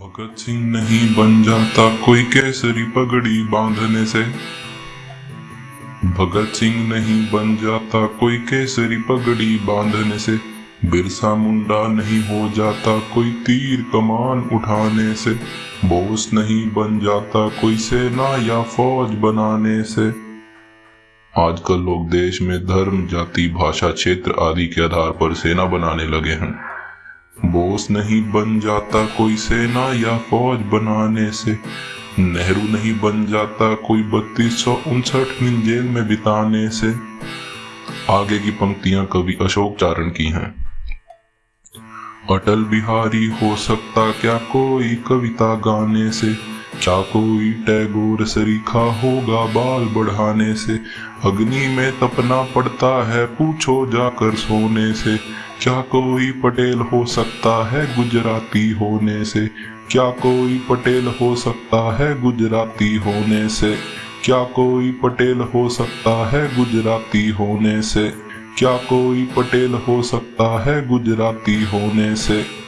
भगत सिंह नहीं बन जाता कोई केसरी पगड़ी बांधने से। भगत सिंह नहीं बन जाता कोई केसरी पगड़ी बांधने से। बिरसा मुंडा नहीं हो जाता कोई तीर कमान उठाने से। बोस नहीं बन जाता कोई सेना या फौज बनाने से। आजकल लोग देश में धर्म, जाति, भाषा, क्षेत्र आदि के आधार पर सेना बनाने लगे हैं। बोस नहीं बन जाता कोई सेना या फौज बनाने से। नेहरू नहीं बन जाता कोई बत्तीस सौ उनसठ दिन जेल में बिताने से। आगे की पंक्तियाँ कवि अशोक चारण की हैं। अटल बिहारी हो सकता क्या कोई कविता गाने से? क्या कोई टैगोर सरीखा होगा बाल बढ़ाने से। अग्नि में तपना पड़ता है, पूछो जाकर सोने से। क्या कोई पटेल हो सकता है गुजराती होने से? क्या कोई पटेल हो सकता है गुजराती होने से? क्या कोई पटेल हो सकता है गुजराती होने से? क्या कोई पटेल हो सकता है गुजराती होने से?